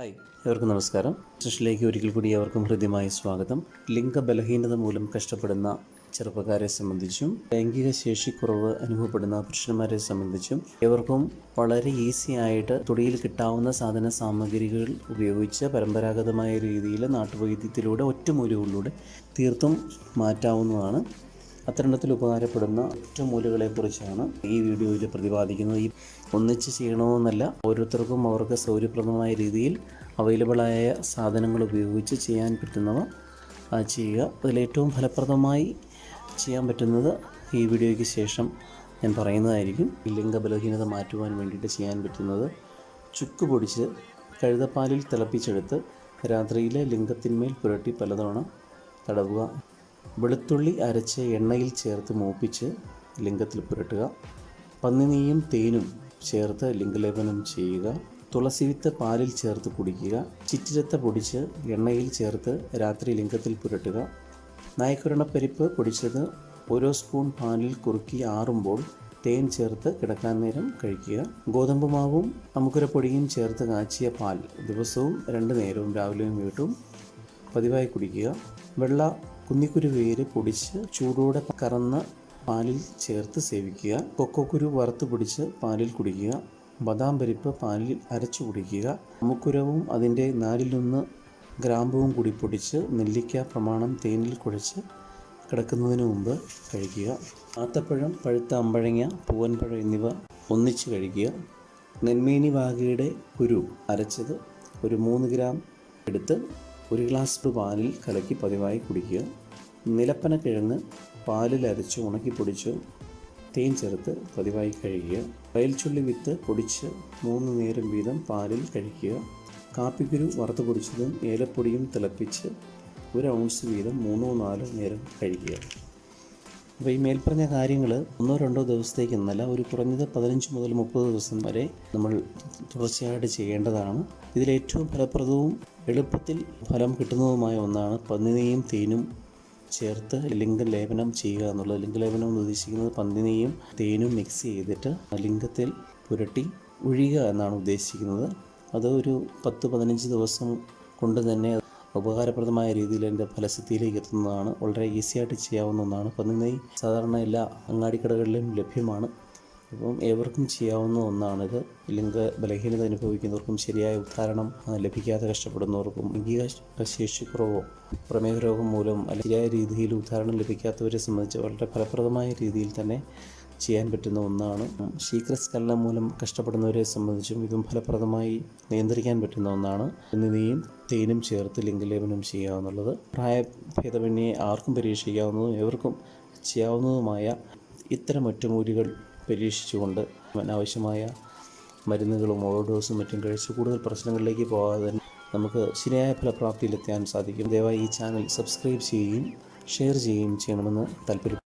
ഏവർക്കും നമസ്കാരം. സൃഷ്ടിലേക്ക് ഒരിക്കൽ കൂടി ഏവർക്കും ഹൃദ്യമായ സ്വാഗതം. ലിംഗ ബലഹീനത മൂലം കഷ്ടപ്പെടുന്ന ചെറുപ്പക്കാരെ സംബന്ധിച്ചും ലൈംഗിക ശേഷിക്കുറവ് അനുഭവപ്പെടുന്ന പുരുഷന്മാരെ സംബന്ധിച്ചും ഇവർക്കും വളരെ ഈസി ആയിട്ട് തൊടിയിൽ കിട്ടാവുന്ന സാധന സാമഗ്രികൾ ഉപയോഗിച്ച് പരമ്പരാഗതമായ രീതിയിൽ നാട്ടുവൈദ്യത്തിലൂടെ ഒറ്റമൂലികളിലൂടെ തീർത്തും മാറ്റാവുന്നതാണ്. അത്തരണത്തിൽ ഉപകാരപ്പെടുന്ന ഒറ്റമൂലുകളെക്കുറിച്ചാണ് ഈ വീഡിയോയിൽ പ്രതിപാദിക്കുന്നത്. ഈ ഒന്നിച്ച് ചെയ്യണമെന്നല്ല ഓരോരുത്തർക്കും അവർക്ക് സൗകര്യപ്രദമായ രീതിയിൽ അവൈലബിളായ സാധനങ്ങൾ ഉപയോഗിച്ച് ചെയ്യാൻ പറ്റുന്നവ ചെയ്യുക. അതിലേറ്റവും ഫലപ്രദമായി ചെയ്യാൻ പറ്റുന്നത് ഈ വീഡിയോയ്ക്ക് ശേഷം ഞാൻ പറയുന്നതായിരിക്കും. ലിംഗ ബലഹീനത മാറ്റുവാൻ വേണ്ടിയിട്ട് ചെയ്യാൻ പറ്റുന്നത് ചുക്ക് പൊടിച്ച് കഴുതപ്പാലിൽ തിളപ്പിച്ചെടുത്ത് രാത്രിയിലെ ലിംഗത്തിന്മേൽ പുരട്ടി പലതവണ തടവുക. വെളുത്തുള്ളി അരച്ച് എണ്ണയിൽ ചേർത്ത് മൂപ്പിച്ച് ലിംഗത്തിൽ പുരട്ടുക. പന്നിനെയും തേനും ചേർത്ത് ലിംഗലേപനം ചെയ്യുക. തുളസി തുളസിവിത്ത് പാലിൽ ചേർത്ത് കുടിക്കുക. ചിറ്റിരത്ത പൊടിച്ച് എണ്ണയിൽ ചേർത്ത് രാത്രി ലിംഗത്തിൽ പുരട്ടുക. നായ്ക്കുരണപ്പരിപ്പ് പൊടിച്ചത് ഓരോ സ്പൂൺ പാലിൽ കുറുക്കി ആറുമ്പോൾ തേൻ ചേർത്ത് കിടക്കാൻ നേരം കഴിക്കുക. ഗോതമ്പ് മാവും അമുക്കുരപ്പൊടിയും ചേർത്ത് കാച്ചിയ പാൽ ദിവസവും രണ്ട് നേരവും രാവിലെയും വീട്ടും പതിവായി കുടിക്കുക. വെള്ള കുന്നിക്കുരു വേര് പൊടിച്ച് ചൂടോടെ കറന്ന പാലിൽ ചേർത്ത് സേവിക്കുക. കൊക്കോക്കുരു വറുത്ത് പൊടിച്ച് പാലിൽ കുടിക്കുക. ബദാം പരിപ്പ് പാലിൽ അരച്ചു കുടിക്കുക. അമുക്കുരവും അതിന്റെ നാലിലൊന്ന് ഗ്രാമ്പുവും കൂടി പൊടിച്ച് നെല്ലിക്ക പ്രമാണം തേനിൽ കുഴച്ച് കിടക്കുന്നതിന് മുമ്പ് കഴിക്കുക ആത്തപ്പഴം പഴുത്ത അമ്പഴങ്ങ പൂവൻപഴം എന്നിവ ഒന്നിച്ച് കഴിക്കുക നെന്മേനി വാകയുടെ കുരു അരച്ചത് ഒരു മൂന്ന് ഗ്രാം എടുത്ത് ഒരു ഗ്ലാസ് പാലിൽ കലക്കി പതിവായി കുടിക്കുക. നിലപ്പന കിഴങ്ങ് പാലിൽ അരച്ച് ഉണക്കി പൊടിച്ച് തേൻ ചേർത്ത് പതിവായി കഴിക്കുക വയൽച്ചുള്ളി വിത്ത് പൊടിച്ച് മൂന്ന് നേരം വീതം പാലിൽ കഴിക്കുക കാപ്പിക്കുരു വറുത്ത് പൊടിച്ചതും ഏലപ്പൊടിയും തിളപ്പിച്ച് ഒരു ഔൺസ് വീതം മൂന്നോ നാലോ നേരം കഴിക്കുക അപ്പോൾ ഈ മേൽപ്പറഞ്ഞ കാര്യങ്ങൾ ഒന്നോ രണ്ടോ ദിവസത്തേക്ക് എന്നല്ല ഒരു കുറഞ്ഞത് പതിനഞ്ച് മുതൽ മുപ്പത് ദിവസം വരെ നമ്മൾ തുടർച്ചയായിട്ട് ചെയ്യേണ്ടതാണ്. ഇതിലേറ്റവും ഫലപ്രദവും എളുപ്പത്തിൽ ഫലം കിട്ടുന്നതുമായ ഒന്നാണ് പന്നിനെയും തേനും ചേർത്ത് ലിംഗ ലിംഗലേപനം ചെയ്യുക എന്നുള്ളത്. ലിംഗലേപനം എന്ന് ഉദ്ദേശിക്കുന്നത് പന്നിനെയും തേനും മിക്സ് ചെയ്തിട്ട് ലിംഗത്തിൽ പുരട്ടി ഒഴിയുക എന്നാണ് ഉദ്ദേശിക്കുന്നത്. അത് ഒരു പത്ത് പതിനഞ്ച് ദിവസം കൊണ്ട് തന്നെ ഉപകാരപ്രദമായ രീതിയിൽ എന്റെ ഫലസിദ്ധിയിലേക്ക് എത്തുന്നതാണ്. വളരെ ഈസി ആയിട്ട് ചെയ്യാവുന്ന ഒന്നാണ്. പന്നിനെയ് സാധാരണ എല്ലാ അങ്ങാടിക്കടകളിലും ലഭ്യമാണ്. അപ്പം ഏവർക്കും ചെയ്യാവുന്ന ഒന്നാണിത്. ലിംഗ ബലഹീനത അനുഭവിക്കുന്നവർക്കും ശരിയായ ഉദ്ധാരണം ലഭിക്കാതെ കഷ്ടപ്പെടുന്നവർക്കും ലൈംഗിക ശേഷിക്കുറവോ പ്രമേഹ രോഗം മൂലം അല്ലെങ്കിൽ ശരിയായ രീതിയിൽ ഉദ്ധാരണം ലഭിക്കാത്തവരെ സംബന്ധിച്ച് വളരെ ഫലപ്രദമായ രീതിയിൽ തന്നെ ചെയ്യാൻ പറ്റുന്ന ഒന്നാണ്. ശീഘ്രസ്ഖലനം മൂലം കഷ്ടപ്പെടുന്നവരെ സംബന്ധിച്ചും ഇതും ഫലപ്രദമായി നിയന്ത്രിക്കാൻ പറ്റുന്ന ഒന്നാണ്. എന്നിവയും തേനും ചേർത്ത് ലിംഗലേപനം ചെയ്യാവുന്നുള്ളത്. പ്രായഭേദമന്യേ ആർക്കും പരീക്ഷിക്കാവുന്നതും എവർക്കും ചെയ്യാവുന്നതുമായ ഇത്തരം ഒറ്റമൂലികൾ പരീക്ഷിച്ചുകൊണ്ട് അനാവശ്യമായ മരുന്നുകളും ഓവർഡോസും മറ്റും കഴിച്ച് കൂടുതൽ പ്രശ്നങ്ങളിലേക്ക് പോകാതെ തന്നെ നമുക്ക് ശരിയായ ഫലപ്രാപ്തിയിലെത്താൻ സാധിക്കും. ദയവായി ഈ ചാനൽ സബ്സ്ക്രൈബ് ചെയ്യുകയും ഷെയർ ചെയ്യുകയും ചെയ്യണമെന്ന് താല്പര്യപ്പെടുന്നു.